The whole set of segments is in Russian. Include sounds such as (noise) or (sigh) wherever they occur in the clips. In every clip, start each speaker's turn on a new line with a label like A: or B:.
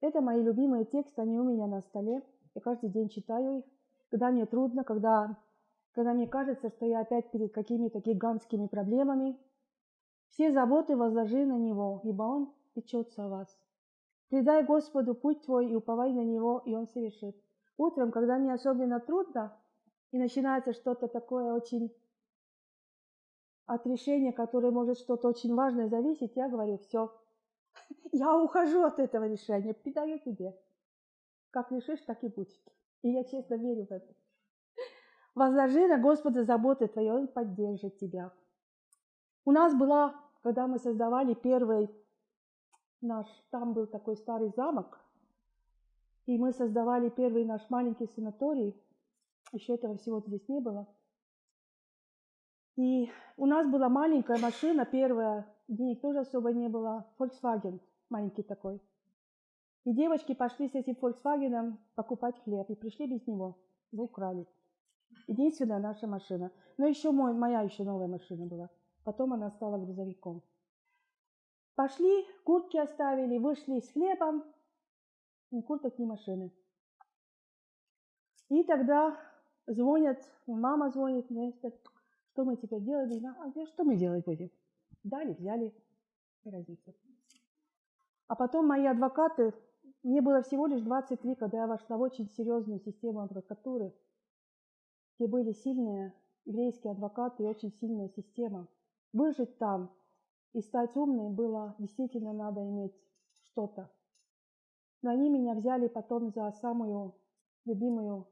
A: Это мои любимые тексты, они у меня на столе. Я каждый день читаю их, когда мне трудно, когда, когда мне кажется, что я опять перед какими-то гигантскими проблемами. Все заботы возложи на Него, ибо Он печется о вас. Предай Господу путь твой и уповай на Него, и Он совершит. Утром, когда мне особенно трудно, и начинается что-то такое очень от решения, которое может что-то очень важное зависеть, я говорю, все, (laughs) я ухожу от этого решения, передаю тебе. Как решишь, так и будет. И я честно верю в это. Возложи на Господа заботы твои, Он поддержит тебя. У нас была, когда мы создавали первый наш, там был такой старый замок, и мы создавали первый наш маленький санаторий, еще этого всего здесь не было. И у нас была маленькая машина, первая, денег тоже особо не было, Volkswagen, маленький такой. И девочки пошли с этим Volkswagen покупать хлеб, и пришли без него, его украли. Единственная наша машина. Но еще мой, моя еще новая машина была. Потом она стала грузовиком. Пошли, куртки оставили, вышли с хлебом, ни курток, ни машины. И тогда звонят, мама звонит, что мы теперь делать? А что мы делать будем? Дали, взяли, разница. А потом мои адвокаты, мне было всего лишь 23, когда я вошла в очень серьезную систему адвокатуры, где были сильные еврейские адвокаты и очень сильная система. Выжить там и стать умной было действительно надо иметь что-то. Но они меня взяли потом за самую любимую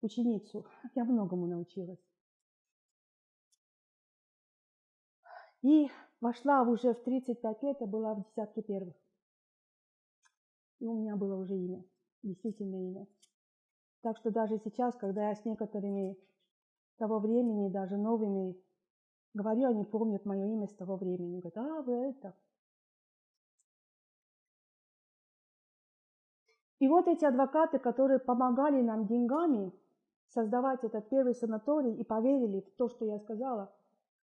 A: ученицу. Я многому научилась. И вошла уже в 35 лет, я была в десятке первых. И у меня было уже имя, действительно имя. Так что даже сейчас, когда я с некоторыми того времени, даже новыми, говорю, они помнят мое имя с того времени. Говорят, а, вы это. И вот эти адвокаты, которые помогали нам деньгами создавать этот первый санаторий и поверили в то, что я сказала,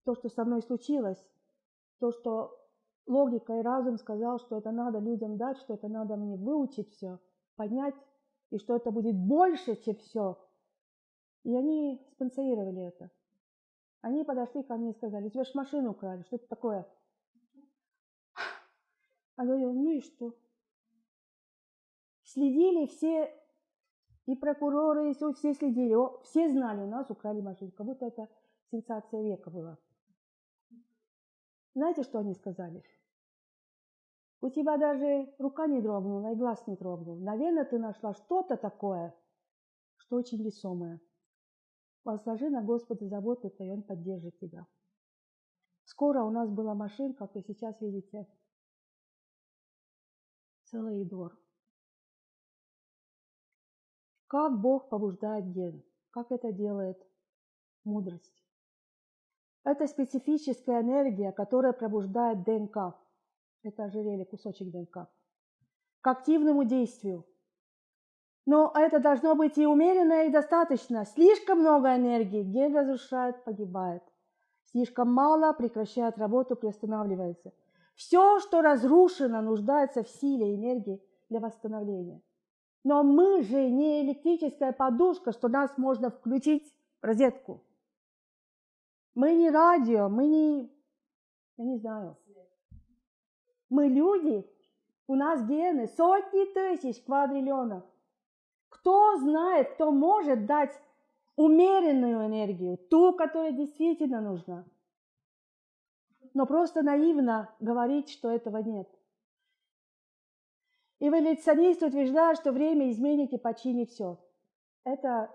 A: то, что со мной случилось, то, что логика и разум сказал, что это надо людям дать, что это надо мне выучить все, поднять, и что это будет больше, чем все. И они спонсорировали это. Они подошли ко мне и сказали, у тебя же машину украли, что это такое? А говорю, ну и что? Следили все, и прокуроры, и все следили, все знали, у нас украли машину, как будто это сенсация века была. Знаете, что они сказали? У тебя даже рука не дрогнула и глаз не дрогнул. Наверное, ты нашла что-то такое, что очень весомое. Возложи на Господа заботу, и Он поддержит тебя. Скоро у нас была машинка, как вы сейчас видите, целый двор. Как Бог побуждает ген? Как это делает мудрость? Это специфическая энергия, которая пробуждает ДНК. Это ожерелье, кусочек ДНК. К активному действию. Но это должно быть и умеренно, и достаточно. Слишком много энергии ген разрушает, погибает. Слишком мало прекращает работу, приостанавливается. Все, что разрушено, нуждается в силе и энергии для восстановления. Но мы же не электрическая подушка, что нас можно включить в розетку. Мы не радио, мы не, я не знаю. Мы люди, у нас гены, сотни тысяч квадриллионов. Кто знает, кто может дать умеренную энергию, ту, которая действительно нужна. Но просто наивно говорить, что этого нет. Эволюционисты утверждают, что время изменит и починит все. Это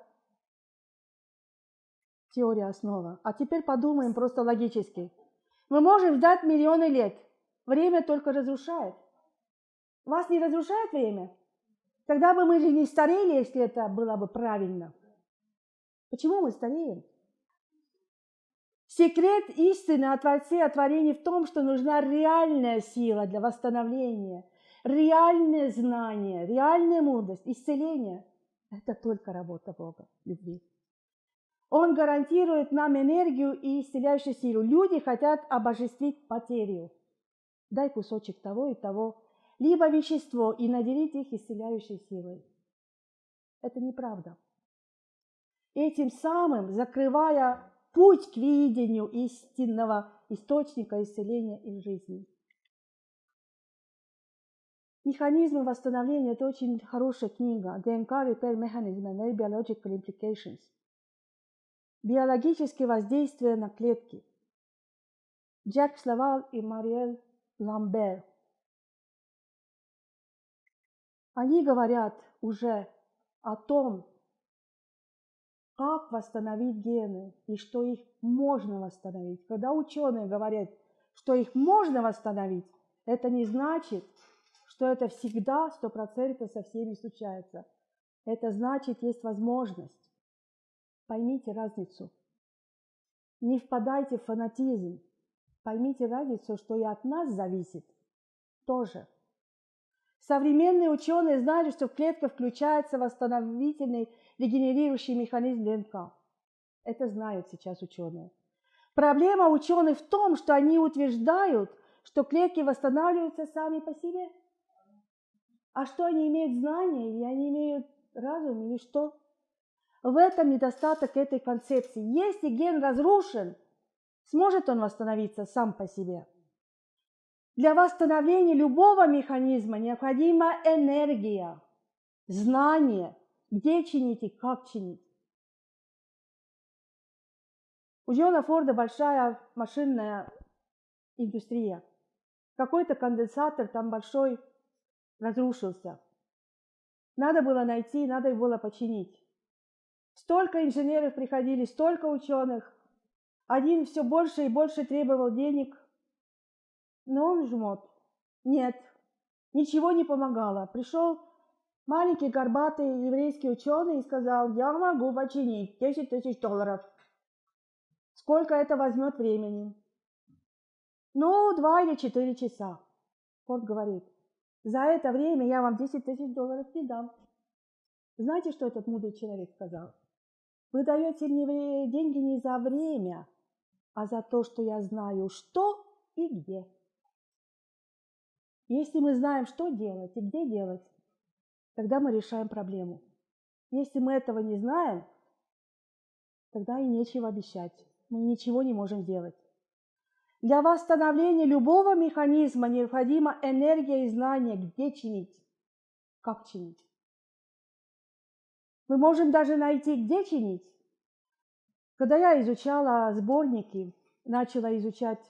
A: теория основа. А теперь подумаем просто логически. Мы можем ждать миллионы лет. Время только разрушает. Вас не разрушает время? Тогда бы мы же не старели, если это было бы правильно. Почему мы стареем? Секрет истины о Творце, о творении в том, что нужна реальная сила для восстановления, реальное знание, реальная мудрость, исцеление. Это только работа Бога, любви. Он гарантирует нам энергию и исцеляющую силу. Люди хотят обожествить потерю. Дай кусочек того и того. либо вещество и наделить их исцеляющей силой. Это неправда. Этим самым закрывая путь к видению истинного источника исцеления из жизни. Механизмы восстановления – это очень хорошая книга. ДНК Repair Mechanism and Biological Implications. Биологические воздействия на клетки. Джек Славал и Мариэль Ламбер. Они говорят уже о том, как восстановить гены и что их можно восстановить. Когда ученые говорят, что их можно восстановить, это не значит, что это всегда сто процентов со всеми случается. Это значит, есть возможность. Поймите разницу. Не впадайте в фанатизм. Поймите разницу, что и от нас зависит тоже. Современные ученые знали, что в клетках включается восстановительный регенерирующий механизм ДНК. Это знают сейчас ученые. Проблема ученых в том, что они утверждают, что клетки восстанавливаются сами по себе – а что они имеют знания, или они имеют разум, или что? В этом недостаток этой концепции. Если ген разрушен, сможет он восстановиться сам по себе. Для восстановления любого механизма необходима энергия, знание, где чинить и как чинить. У Джона Форда большая машинная индустрия. Какой-то конденсатор там большой разрушился. Надо было найти, надо было починить. Столько инженеров приходили, столько ученых. Один все больше и больше требовал денег. Но он жмот. Нет, ничего не помогало. Пришел маленький горбатый еврейский ученый и сказал, я могу починить 10 тысяч долларов. Сколько это возьмет времени? Ну, два или четыре часа. Форд говорит, за это время я вам 10 тысяч долларов не дам. Знаете, что этот мудрый человек сказал? Вы даете мне деньги не за время, а за то, что я знаю, что и где. Если мы знаем, что делать и где делать, тогда мы решаем проблему. Если мы этого не знаем, тогда и нечего обещать. Мы ничего не можем делать. Для восстановления любого механизма необходима энергия и знание, где чинить, как чинить. Мы можем даже найти, где чинить. Когда я изучала сборники, начала изучать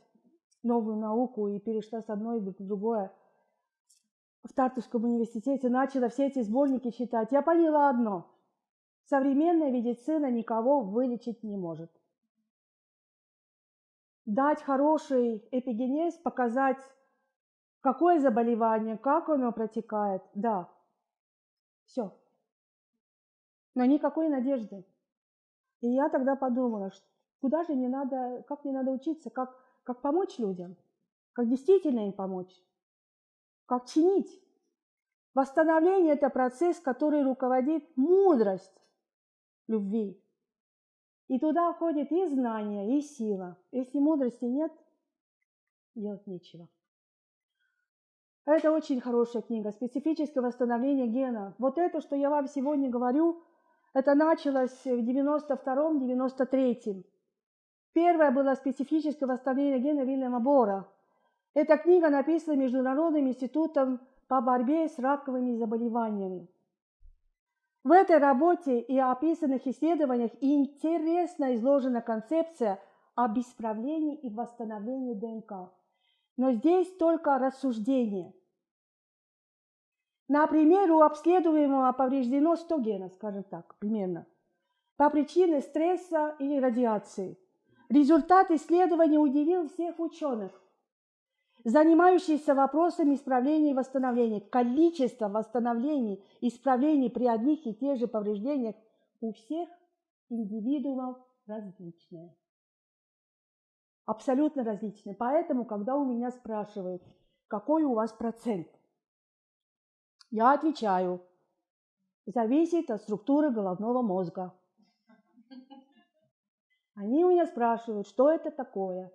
A: новую науку и перешла с одной в другое, в Тартусском университете, начала все эти сборники читать, я поняла одно. Современная медицина никого вылечить не может дать хороший эпигенез, показать, какое заболевание, как оно протекает, да, все. Но никакой надежды. И я тогда подумала, куда же не надо, как мне надо учиться, как, как помочь людям, как действительно им помочь, как чинить. Восстановление – это процесс, который руководит мудрость любви. И туда входит и знание, и сила. Если мудрости нет, делать нечего. Это очень хорошая книга «Специфическое восстановление гена». Вот это, что я вам сегодня говорю, это началось в 92-93. Первое было «Специфическое восстановление гена» Вильяма Бора. Эта книга написана Международным институтом по борьбе с раковыми заболеваниями. В этой работе и описанных исследованиях интересно изложена концепция об исправлении и восстановлении ДНК. Но здесь только рассуждение. Например, у обследуемого повреждено 100 генов, скажем так, примерно, по причине стресса или радиации. Результат исследования удивил всех ученых занимающиеся вопросами исправления и восстановления. Количество восстановлений исправлений при одних и тех же повреждениях у всех индивидуумов различное. Абсолютно различное. Поэтому, когда у меня спрашивают, какой у вас процент, я отвечаю, зависит от структуры головного мозга. Они у меня спрашивают, что это такое.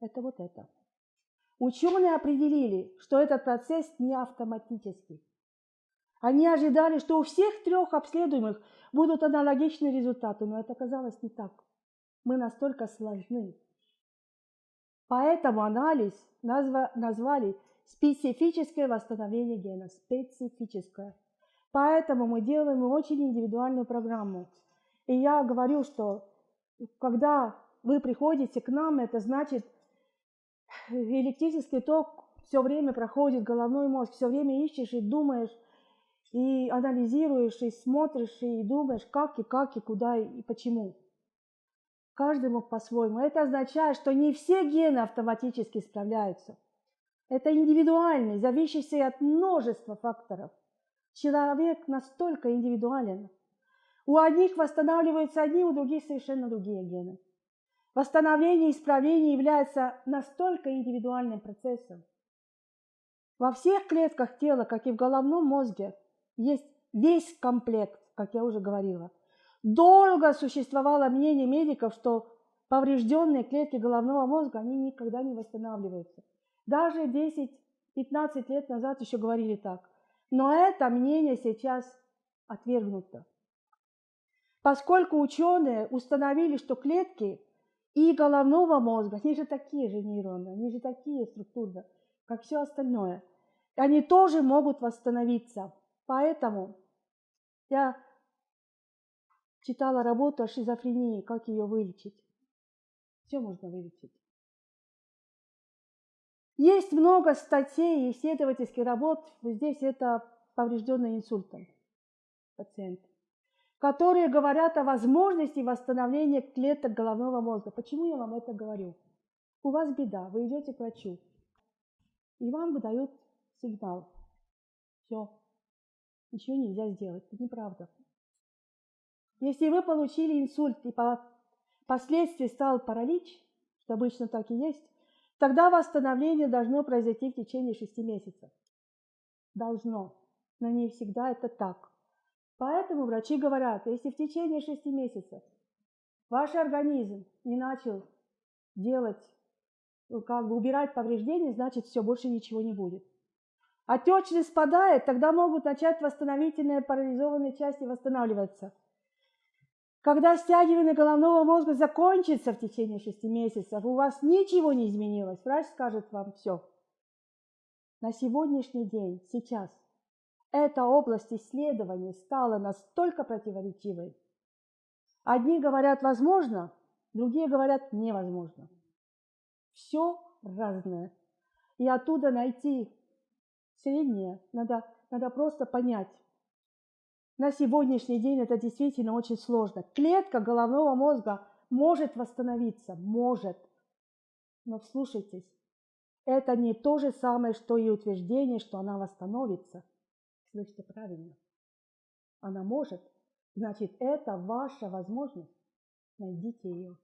A: Это вот это. Ученые определили, что этот процесс не автоматический. Они ожидали, что у всех трех обследуемых будут аналогичные результаты, но это оказалось не так. Мы настолько сложны. Поэтому анализ назва, назвали специфическое восстановление гена, специфическое. Поэтому мы делаем очень индивидуальную программу. И я говорю, что когда вы приходите к нам, это значит, электрический ток все время проходит головной мозг, все время ищешь и думаешь, и анализируешь, и смотришь, и думаешь, как и как, и куда, и почему. Каждый мог по-своему. Это означает, что не все гены автоматически справляются. Это индивидуальный, зависящий от множества факторов. Человек настолько индивидуален. У одних восстанавливаются одни, у других совершенно другие гены. Восстановление и исправление является настолько индивидуальным процессом. Во всех клетках тела, как и в головном мозге, есть весь комплект, как я уже говорила. Долго существовало мнение медиков, что поврежденные клетки головного мозга, они никогда не восстанавливаются. Даже 10-15 лет назад еще говорили так. Но это мнение сейчас отвергнуто. Поскольку ученые установили, что клетки и головного мозга, они же такие же нейроны, они же такие структуры, как все остальное, они тоже могут восстановиться. Поэтому я читала работу о шизофрении, как ее вылечить. Все можно вылечить. Есть много статей и исследовательских работ, здесь это поврежденный инсультом пациент, которые говорят о возможности восстановления клеток головного мозга. Почему я вам это говорю? У вас беда, вы идете к врачу, и вам выдают сигнал. Все, ничего нельзя сделать. Это неправда. Если вы получили инсульт и последствий стал паралич, что обычно так и есть, тогда восстановление должно произойти в течение шести месяцев. Должно, но не всегда это так. Поэтому врачи говорят, если в течение шести месяцев ваш организм не начал делать, ну, как бы убирать повреждения, значит все, больше ничего не будет. Отечность спадает, тогда могут начать восстановительные парализованные части восстанавливаться – когда стягивание головного мозга закончится в течение шести месяцев, у вас ничего не изменилось, врач скажет вам все. На сегодняшний день, сейчас, эта область исследований стала настолько противоречивой. Одни говорят возможно, другие говорят невозможно. Все разное. И оттуда найти среднее надо, надо просто понять, на сегодняшний день это действительно очень сложно. Клетка головного мозга может восстановиться, может. Но вслушайтесь, это не то же самое, что и утверждение, что она восстановится. Слышите правильно. Она может. Значит, это ваша возможность. Найдите ее.